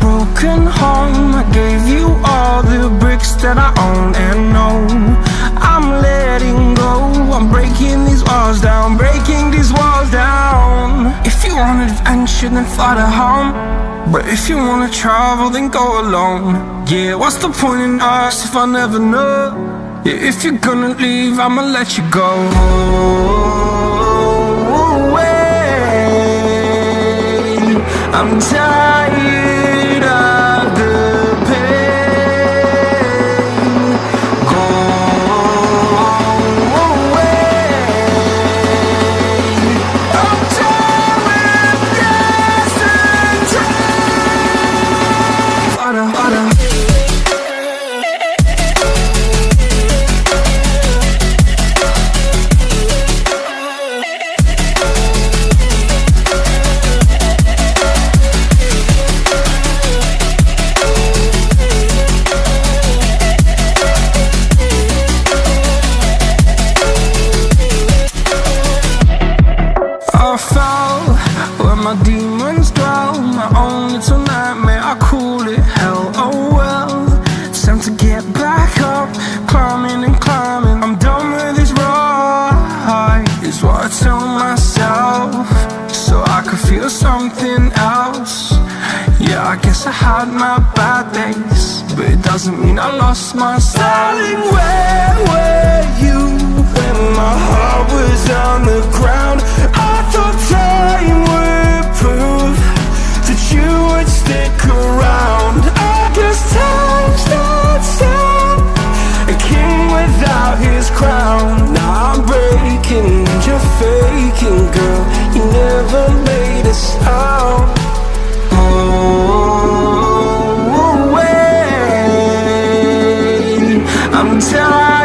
broken home. I gave you all the bricks that I own and know. I'm letting go. I'm breaking these walls down Breaking these walls down. If you want adventure then fly to home. But if you wanna travel then go alone. Yeah, what's the point in us if I never know? Yeah, if you're gonna leave I'ma let you go I'm tired my demons dwell My own little nightmare, I call it? Hell Oh well, time to get back up. Climbing and climbing, I'm done with this ride Is what I tell myself. So I could feel something else. Yeah, I guess I had my bad days But it doesn't mean I lost my style king without his crown. Now I'm breaking, you're faking, girl. You never made a sound. Oh, away. I'm tired